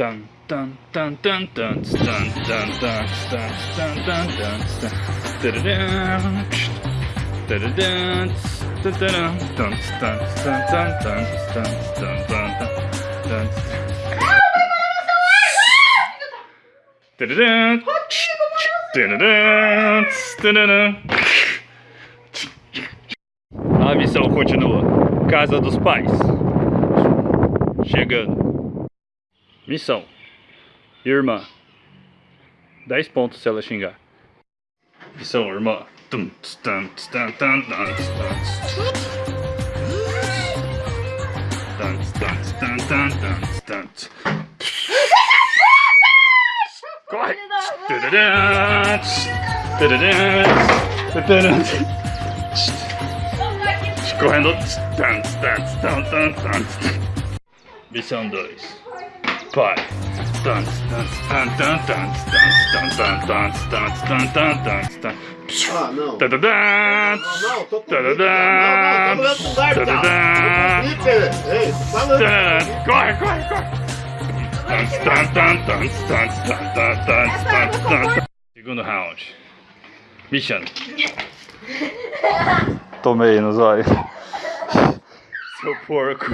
Tan, tan, tan, tan, tan, tan, tan, tan, tan, tan, tan. A missão continua. Casa dos pais. Chegando. Missão. Irmã. 10 pontos se ela xingar. Missão, irmã. Tum, tum, tum, tum, tum, tum. Corre! Correndo. Missão 2. Pai. Ah, não. Tá, tá, tá. Não, não, tô com Não, não, tô com Tá, tá, tá. Ei, falando. Corre, corre, corre. Segundo round. Bichano. Tomei no zóio. Seu porco.